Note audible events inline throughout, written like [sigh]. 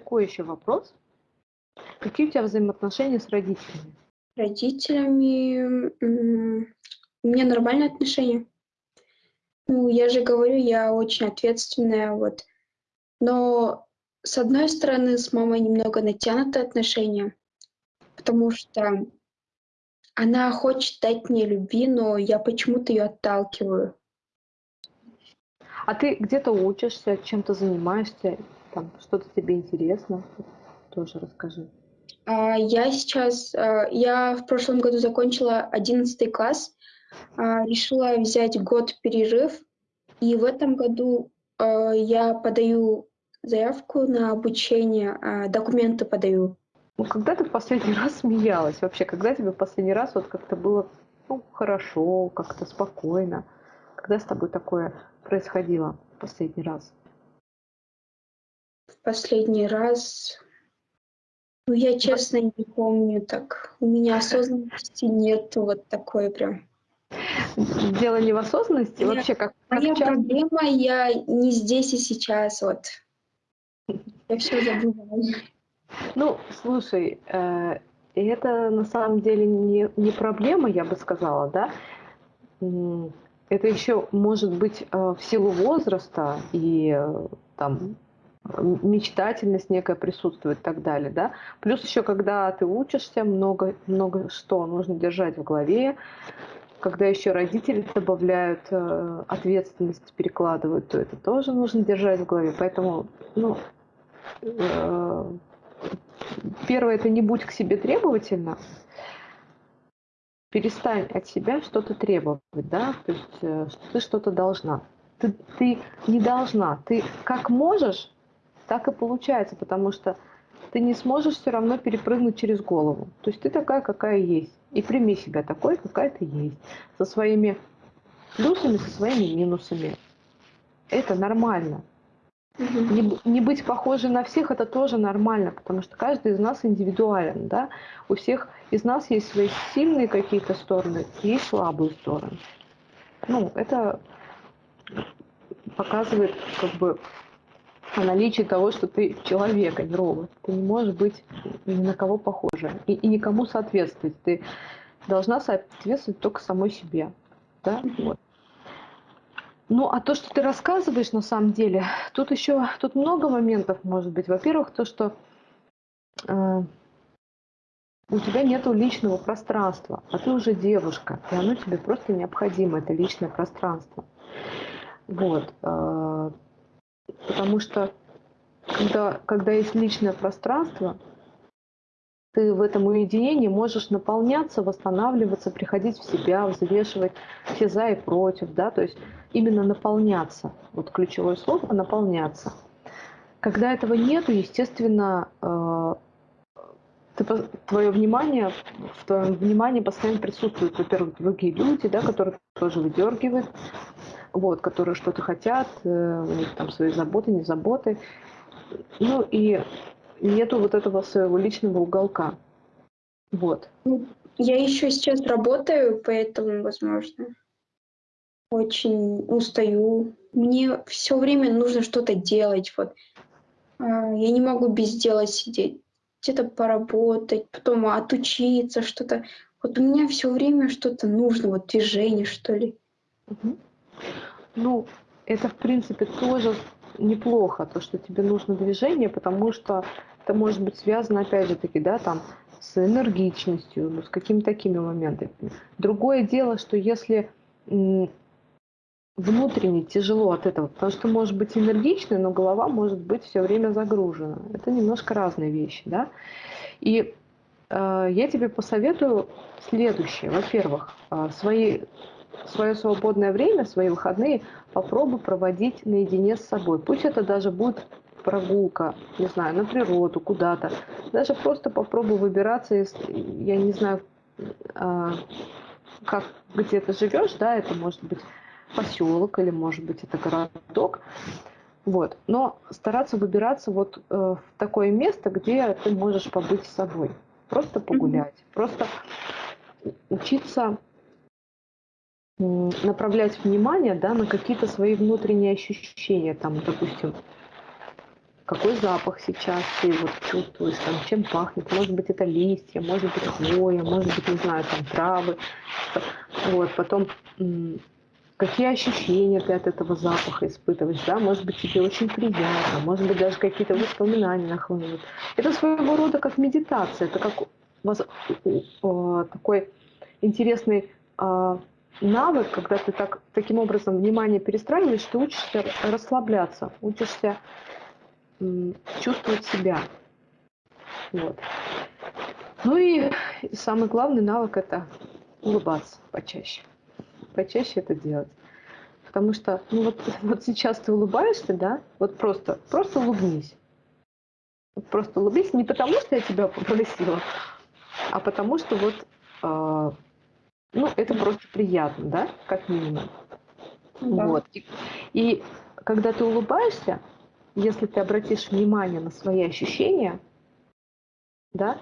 такой еще вопрос. Какие у тебя взаимоотношения с родителями? Родителями у меня нормальные отношения. Ну, я же говорю, я очень ответственная, вот. Но с одной стороны, с мамой немного натянутые отношения, потому что она хочет дать мне любви, но я почему-то ее отталкиваю. А ты где-то учишься, чем-то занимаешься, там что-то тебе интересно? Тоже расскажи. А, я сейчас, а, я в прошлом году закончила 11 класс, а, решила взять год перерыв, и в этом году я подаю заявку на обучение, документы подаю. Ну, когда ты в последний [laughs] раз смеялась вообще? Когда тебе в последний раз вот как-то было ну, хорошо, как-то спокойно? Когда с тобой такое происходило в последний раз? В последний раз ну, я честно не помню так. У меня осознанности нет вот такой прям. Дело не в осознанности, Нет, вообще как... Моя как проблема, я не здесь и сейчас, вот. Я все забываю. Ну, слушай, э, это на самом деле не, не проблема, я бы сказала, да? Это еще может быть э, в силу возраста и э, там мечтательность некая присутствует и так далее, да. Плюс еще, когда ты учишься, много, много что нужно держать в голове, когда еще родители добавляют э, ответственность, перекладывают, то это тоже нужно держать в голове. Поэтому, ну, э, первое, это не будь к себе требовательна, перестань от себя что-то требовать, да, то есть э, ты что-то должна. Ты, ты не должна, ты как можешь, так и получается, потому что ты не сможешь все равно перепрыгнуть через голову. То есть ты такая, какая есть. И прими себя такой, какая ты есть. Со своими плюсами, со своими минусами. Это нормально. Угу. Не, не быть похожей на всех это тоже нормально, потому что каждый из нас индивидуален, да. У всех из нас есть свои сильные какие-то стороны, есть слабые стороны. Ну, это показывает как бы о наличии того, что ты человек, а не робот. Ты не можешь быть ни на кого похожа и, и никому соответствовать. Ты должна соответствовать только самой себе. Да? Вот. Ну, а то, что ты рассказываешь на самом деле, тут еще тут много моментов может быть. Во-первых, то, что э, у тебя нет личного пространства, а ты уже девушка, и оно тебе просто необходимо, это личное пространство. Вот. Э, Потому что когда, когда есть личное пространство, ты в этом уединении можешь наполняться, восстанавливаться, приходить в себя, взвешивать все за и против, да, то есть именно наполняться. Вот ключевое слово – наполняться. Когда этого нету, естественно, э, ты, твое внимание, в твоем внимании постоянно присутствуют, во-первых, другие люди, да, которые тоже выдергивают, вот, которые что-то хотят, э, у них там свои заботы, не заботы. Ну и нету вот этого своего личного уголка. Вот. Ну, я еще сейчас работаю, поэтому, возможно, очень устаю. Мне все время нужно что-то делать. Вот. А, я не могу без дела сидеть. Где-то поработать, потом отучиться, что-то. Вот у меня все время что-то нужно, вот движение, что ли. Угу. Ну, это, в принципе, тоже неплохо, то, что тебе нужно движение, потому что это может быть связано, опять же таки, да, там, с энергичностью, ну, с какими-то такими моментами. Другое дело, что если внутренне тяжело от этого, потому что может быть энергичный, но голова может быть все время загружена. Это немножко разные вещи, да. И э, я тебе посоветую следующее. Во-первых, э, свои свое свободное время, свои выходные попробуй проводить наедине с собой. Пусть это даже будет прогулка, не знаю, на природу, куда-то. Даже просто попробуй выбираться, если, я не знаю, а, как, где ты живешь, да, это может быть поселок или может быть это городок. Вот. Но стараться выбираться вот э, в такое место, где ты можешь побыть с собой. Просто погулять, mm-hmm. просто учиться направлять внимание да, на какие-то свои внутренние ощущения, там, допустим, какой запах сейчас ты вот чувствуешь, там, чем пахнет. Может быть, это листья, может быть, хвоя, может быть, не знаю, там, травы. Вот, потом какие ощущения ты от этого запаха испытываешь, да, может быть, тебе очень приятно, может быть, даже какие-то воспоминания нахлынут. Это своего рода как медитация, это как такой интересный а, навык, когда ты так, таким образом внимание перестраиваешь, ты учишься расслабляться, учишься чувствовать себя. Вот. Ну и самый главный навык – это улыбаться почаще. Почаще это делать. Потому что, ну вот, [laughs] вот сейчас ты улыбаешься, да, вот просто, просто улыбнись. Просто улыбнись не потому, что я тебя попросила, а потому что вот, э, ну, это просто приятно, да, как минимум. Да. Вот. И, и когда ты улыбаешься, если ты обратишь внимание на свои ощущения, да,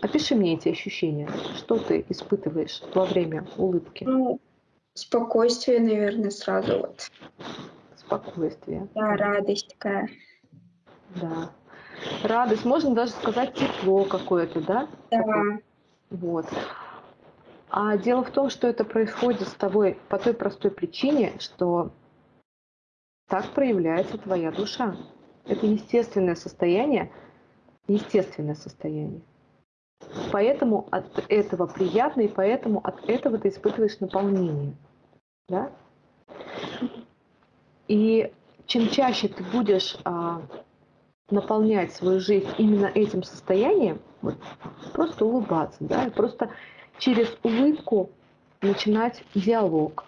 опиши мне эти ощущения. Что ты испытываешь во время улыбки? Ну, спокойствие, наверное, сразу вот. Спокойствие. Да, радость такая. Да. Радость, можно даже сказать тепло какое-то, да? Да. Вот. А дело в том, что это происходит с тобой по той простой причине, что так проявляется твоя душа. Это естественное состояние, естественное состояние. Поэтому от этого приятно, и поэтому от этого ты испытываешь наполнение. Да? И чем чаще ты будешь а, наполнять свою жизнь именно этим состоянием, вот, просто улыбаться, да, просто через улыбку начинать диалог,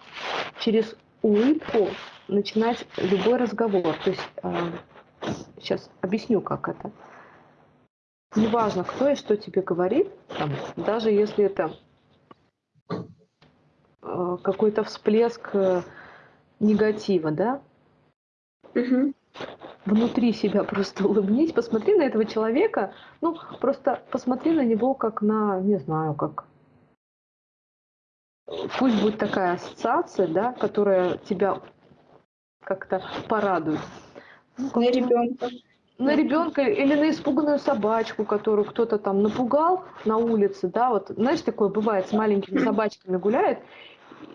через улыбку начинать любой разговор. То есть э, сейчас объясню, как это. Неважно, кто и что тебе говорит, там, даже если это э, какой-то всплеск э, негатива, да, угу. внутри себя [laughs] просто улыбнись, посмотри на этого человека, ну, просто посмотри на него как на, не знаю, как пусть будет такая ассоциация, да, которая тебя как-то порадует. На ребенка. На ребенка или на испуганную собачку, которую кто-то там напугал на улице, да, вот, знаешь, такое бывает, с маленькими [clears throat] собачками гуляет,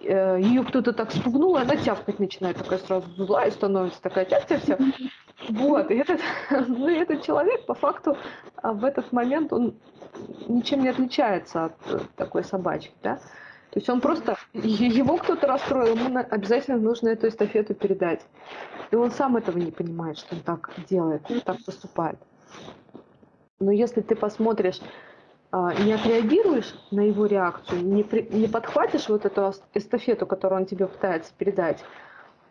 э, ее кто-то так спугнул, и она тявкать начинает, такая сразу злая становится, такая тяп-тяп-тяп. [clears throat] Вот, и этот, [laughs] ну, и этот человек по факту а, в этот момент он ничем не отличается от э, такой собачки, да. То есть он просто, его кто-то расстроил, ему обязательно нужно эту эстафету передать. И он сам этого не понимает, что он так делает, так поступает. Но если ты посмотришь, а, не отреагируешь на его реакцию, не, при, не подхватишь вот эту эстафету, которую он тебе пытается передать,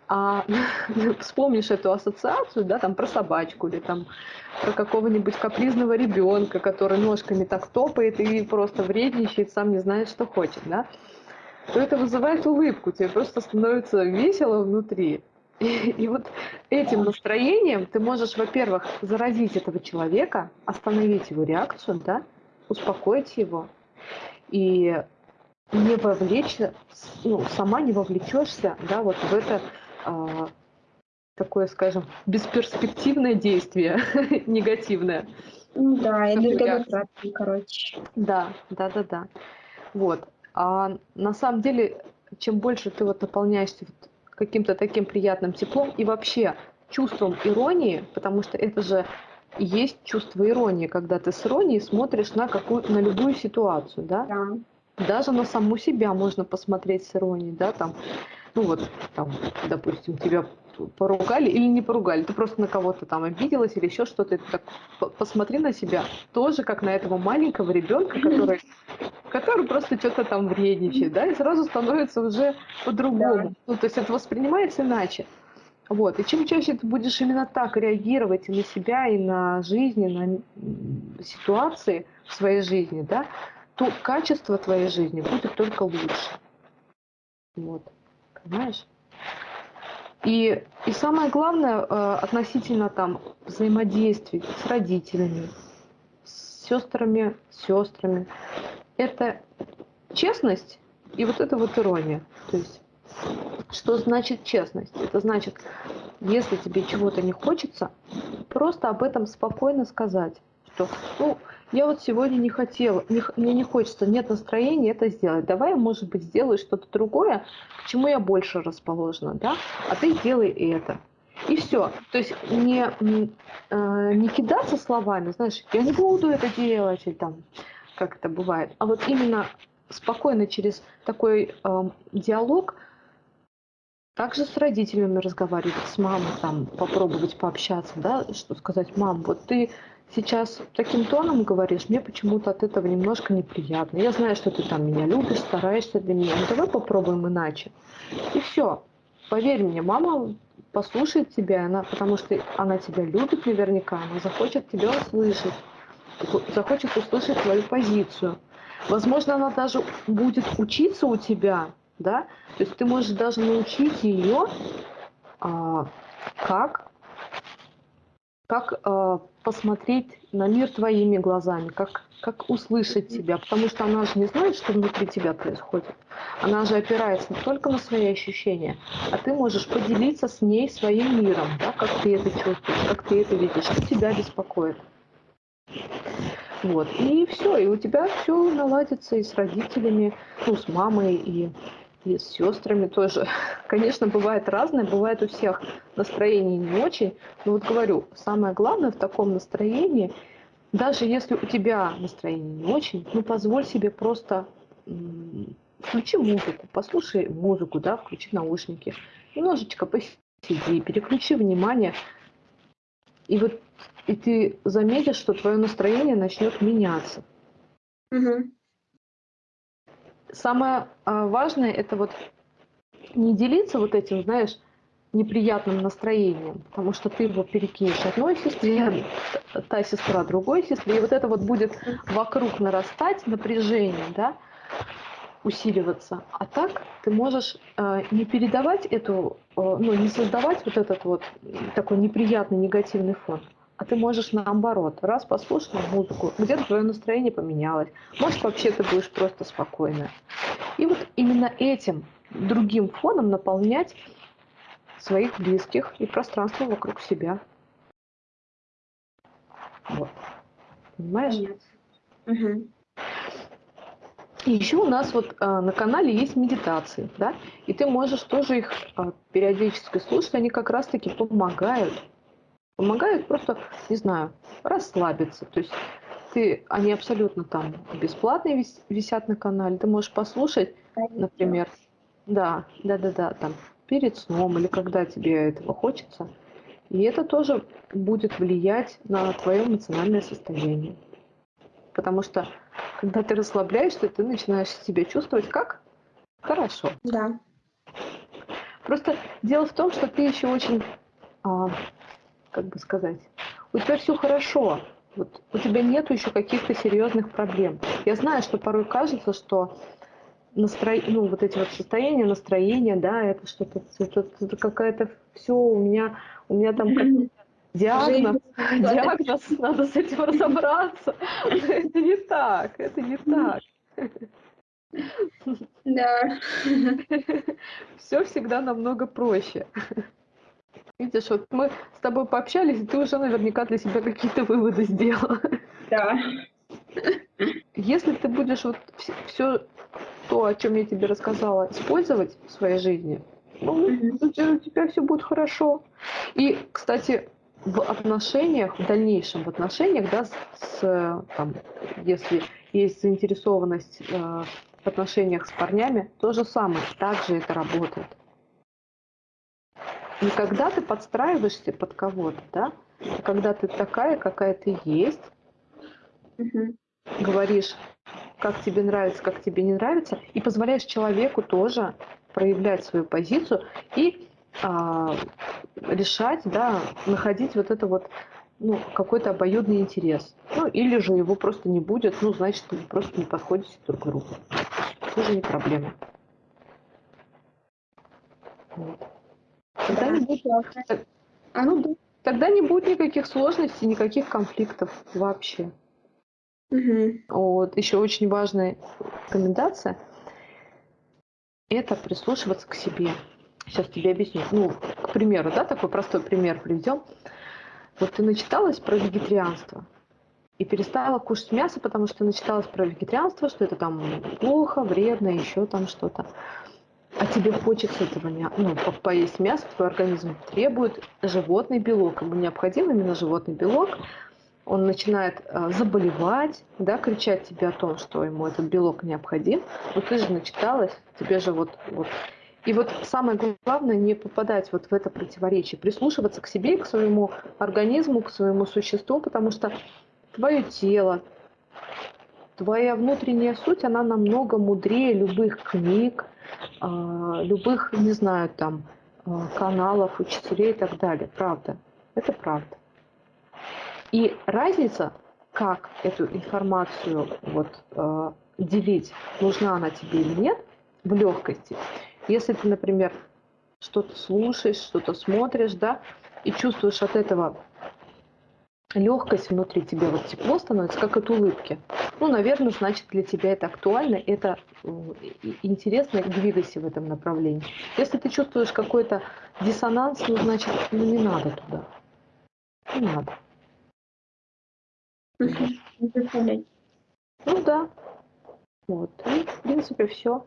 а [laughs] вспомнишь эту ассоциацию, да, там про собачку или там про какого-нибудь капризного ребенка, который ножками так топает и просто вредничает, сам не знает, что хочет, да, то это вызывает улыбку, тебе просто становится весело внутри. И, и вот этим настроением ты можешь, во-первых, заразить этого человека, остановить его реакцию, да, успокоить его и не вовлечься, ну, сама не вовлечешься, да, вот в это а, такое, скажем, бесперспективное действие, [laughs] негативное. Ну да, энергозатратный, короче. Да, да, да, да. Вот. А на самом деле, чем больше ты вот наполняешься вот каким-то таким приятным теплом и вообще чувством иронии, потому что это же есть чувство иронии, когда ты с иронией смотришь на, какую, на любую ситуацию, да? да? Даже на саму себя можно посмотреть с иронией, да, там, ну вот, там, допустим, тебя поругали или не поругали, ты просто на кого-то там обиделась или еще что-то, так посмотри на себя тоже как на этого маленького ребенка, который, который просто что-то там вредничает, да, и сразу становится уже по-другому. Да. Ну, то есть это воспринимается иначе. Вот. И чем чаще ты будешь именно так реагировать и на себя, и на жизнь, и на ситуации в своей жизни, да, то качество твоей жизни будет только лучше. Вот. Понимаешь? И, и самое главное э, относительно там взаимодействий с родителями, с сестрами, сестрами, это честность и вот это вот ирония. То есть, что значит честность? Это значит, если тебе чего-то не хочется, просто об этом спокойно сказать, что, ну, я вот сегодня не хотела, не, мне не хочется, нет настроения это сделать. Давай, может быть, сделай что-то другое, к чему я больше расположена, да? А ты сделай это. И все. То есть не, э, не кидаться словами, знаешь, я не буду это делать, или там, как это бывает, а вот именно спокойно через такой э, диалог также с родителями разговаривать, с мамой, там, попробовать пообщаться, да, что сказать, мам, вот ты сейчас таким тоном говоришь, мне почему-то от этого немножко неприятно. Я знаю, что ты там меня любишь, стараешься для меня, но давай попробуем иначе. И все. Поверь мне, мама послушает тебя, она, потому что она тебя любит наверняка, она захочет тебя услышать, захочет услышать твою позицию. Возможно, она даже будет учиться у тебя, да, то есть ты можешь даже научить ее, а, как, как а, посмотреть на мир твоими глазами, как, как услышать тебя, потому что она же не знает, что внутри тебя происходит. Она же опирается не только на свои ощущения, а ты можешь поделиться с ней своим миром, да, как ты это чувствуешь, как ты это видишь, что тебя беспокоит. Вот. И все, и у тебя все наладится и с родителями, ну, с мамой, и и с сестрами тоже. [laughs] Конечно, бывает разное, бывает у всех настроение не очень. Но вот говорю, самое главное в таком настроении, даже если у тебя настроение не очень, ну позволь себе просто включи музыку, послушай музыку, да, включи наушники, немножечко посиди, переключи внимание, и вот и ты заметишь, что твое настроение начнет меняться. Угу самое а, важное это вот не делиться вот этим, знаешь, неприятным настроением, потому что ты его перекинешь одной сестре, та сестра другой сестре, и вот это вот будет вокруг нарастать напряжение, да, усиливаться. А так ты можешь э, не передавать эту, э, ну, не создавать вот этот вот такой неприятный негативный фон, а ты можешь наоборот, раз послушал музыку, где-то твое настроение поменялось, может вообще ты будешь просто спокойно. И вот именно этим другим фоном наполнять своих близких и пространство вокруг себя. Вот. Понимаешь? Угу. И еще у нас вот а, на канале есть медитации, да, и ты можешь тоже их а, периодически слушать, они как раз-таки помогают помогают просто, не знаю, расслабиться. То есть ты, они абсолютно там бесплатные вис, висят на канале. Ты можешь послушать, например, да, да, да, да, там перед сном или когда тебе этого хочется. И это тоже будет влиять на твое эмоциональное состояние. Потому что когда ты расслабляешься, ты начинаешь себя чувствовать как хорошо. Да. Просто дело в том, что ты еще очень а, как бы сказать, у тебя все хорошо, вот у тебя нет еще каких-то серьезных проблем. Я знаю, что порой кажется, что настро... ну, вот эти вот состояния, настроение, да, это что-то, это, какая-то все у меня, у меня там диагноз, [laughs] диагноз, надо с этим разобраться. [laughs] Это не так, это не так. Да. [laughs] Все всегда намного проще. Видишь, вот мы с тобой пообщались, и ты уже наверняка для себя какие-то выводы сделала. Да. Если ты будешь вот все то, о чем я тебе рассказала, использовать в своей жизни, ну, у тебя все будет хорошо. И, кстати, в отношениях, в дальнейшем в отношениях, да, с, там, если есть заинтересованность э, в отношениях с парнями, то же самое, также это работает не когда ты подстраиваешься под кого-то, да, а когда ты такая, какая ты есть, угу. говоришь, как тебе нравится, как тебе не нравится, и позволяешь человеку тоже проявлять свою позицию и а, решать, да, находить вот это вот ну, какой-то обоюдный интерес. Ну, или же его просто не будет, ну, значит, вы просто не подходите друг к другу. Тоже не проблема. Вот. Тогда не будет, а, ну, тогда не будет никаких сложностей, никаких конфликтов вообще. Угу. Вот еще очень важная рекомендация – это прислушиваться к себе. Сейчас тебе объясню. Ну, к примеру, да, такой простой пример приведем. Вот ты начиталась про вегетарианство и перестала кушать мясо, потому что начиталась про вегетарианство, что это там плохо, вредно, еще там что-то. А тебе хочется этого не, ну, поесть мясо, твой организм требует животный белок. Ему необходим именно животный белок. Он начинает э, заболевать, да, кричать тебе о том, что ему этот белок необходим. Но ты же начиталась, тебе же вот, вот. И вот самое главное не попадать вот в это противоречие, прислушиваться к себе, к своему организму, к своему существу, потому что твое тело, твоя внутренняя суть, она намного мудрее любых книг, а, любых, не знаю, там, а, каналов, учителей и так далее. Правда. Это правда. И разница, как эту информацию вот, а, делить, нужна она тебе или нет, в легкости. Если ты, например, что-то слушаешь, что-то смотришь, да, и чувствуешь от этого легкость внутри тебя, вот тепло становится, как от улыбки. Ну, наверное, значит, для тебя это актуально, это э, интересно, двигайся в этом направлении. Если ты чувствуешь какой-то диссонанс, ну, значит, ну, не надо туда. Не надо. Ну да. Вот. И, в принципе, все.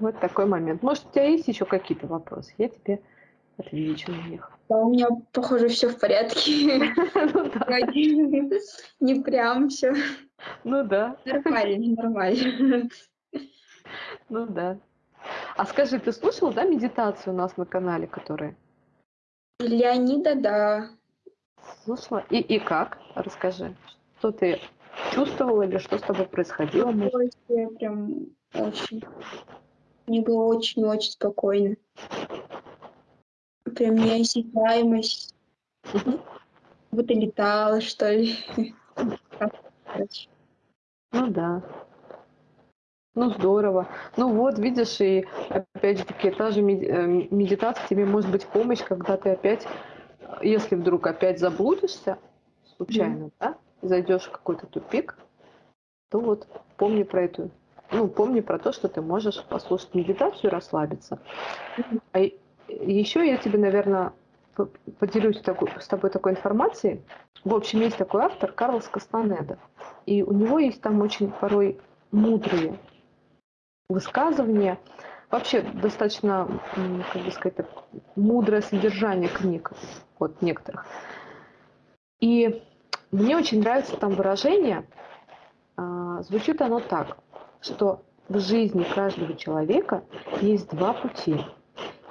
Вот такой момент. Может, у тебя есть еще какие-то вопросы? Я тебе отвечу на них. Да, у меня, похоже, все в порядке. [laughs] Ну [laughs] Не прям все. Ну да. Нормально, нормально. Ну да. А скажи, ты слушал, да, медитацию у нас на канале, которая? Леонида, да. Слушала? И, и как? Расскажи. Что ты чувствовала или что с тобой происходило? Я прям очень мне было очень-очень спокойно. Прям неосязаемость. Будто летала, что ли. Ну да. Ну здорово. Ну вот, видишь, и опять же таки, та же э, медитация тебе может быть помощь, когда ты опять, если вдруг опять заблудишься случайно, mm. да, зайдешь в какой-то тупик, то вот помни про эту ну, помни про то, что ты можешь послушать медитацию и расслабиться. А еще я тебе, наверное, поделюсь такой, с тобой такой информацией. В общем, есть такой автор Карлос Кастанеда. И у него есть там очень порой мудрые высказывания. Вообще достаточно, как бы сказать, мудрое содержание книг от некоторых. И мне очень нравится там выражение. А, звучит оно так что в жизни каждого человека есть два пути.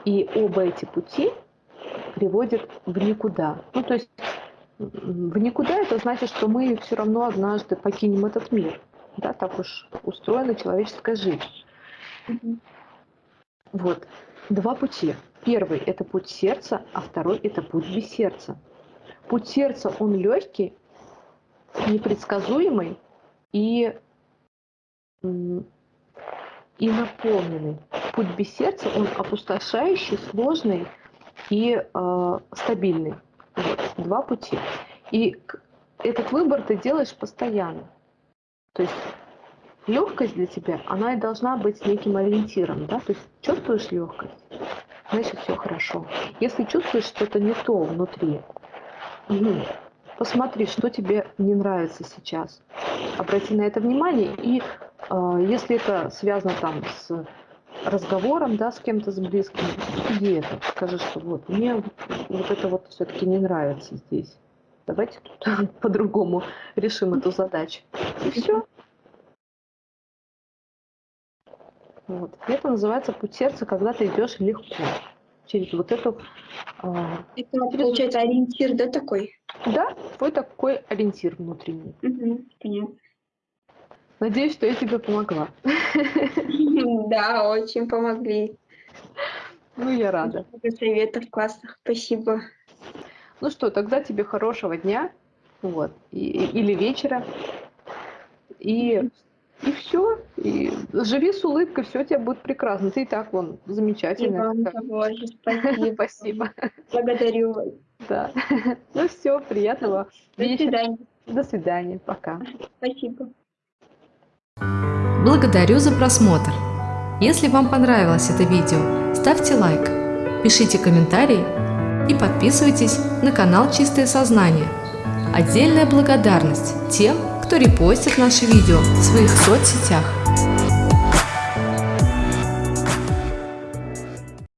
И оба эти пути приводят в никуда. Ну, то есть в никуда это значит, что мы все равно однажды покинем этот мир. Да, так уж устроена человеческая жизнь. Вот. Два пути. Первый – это путь сердца, а второй – это путь без сердца. Путь сердца, он легкий, непредсказуемый и и наполненный. Путь без сердца, он опустошающий, сложный и э, стабильный. Вот, два пути. И этот выбор ты делаешь постоянно. То есть легкость для тебя, она и должна быть неким ориентиром. Да? То есть чувствуешь легкость, значит все хорошо. Если чувствуешь что-то не то внутри, угу, посмотри, что тебе не нравится сейчас. Обрати на это внимание и а, если это связано там с разговором, да, с кем-то с близким, иди это, скажи, что вот, мне вот это вот все-таки не нравится здесь. Давайте тут [laughs] по-другому решим эту задачу. И все. Вот. И это называется путь сердца, когда ты идешь легко через вот эту... Э, это, через... получается, ориентир, да, такой? Да, твой такой ориентир внутренний. Угу, понятно. Надеюсь, что я тебе помогла. [laughs] Да, очень помогли. Ну, я рада. Советов классных, спасибо. Ну что, тогда тебе хорошего дня, вот, и, или вечера, и, и все, и живи с улыбкой, все у тебя будет прекрасно, ты и так вон замечательно. [laughs] спасибо. Спасибо. Благодарю вас. Да. [laughs] Ну все, приятного До вечера. свидания. До свидания, пока. Спасибо. Благодарю за просмотр! Если вам понравилось это видео, ставьте лайк, пишите комментарии и подписывайтесь на канал Чистое Сознание. Отдельная благодарность тем, кто репостит наши видео в своих соцсетях.